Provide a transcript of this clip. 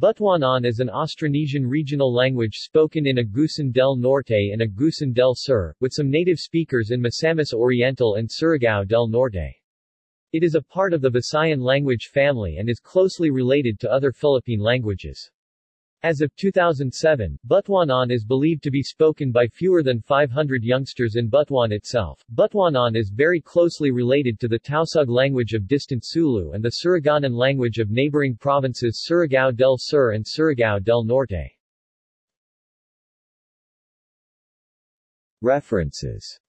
Butuanon is an Austronesian regional language spoken in Agusan del Norte and Agusan del Sur, with some native speakers in Misamis Oriental and Surigao del Norte. It is a part of the Visayan language family and is closely related to other Philippine languages. As of 2007, Butuanon is believed to be spoken by fewer than 500 youngsters in Butuan itself. Butuanon is very closely related to the Tausug language of distant Sulu and the Surigaonon language of neighboring provinces Surigao del Sur and Surigao del Norte. References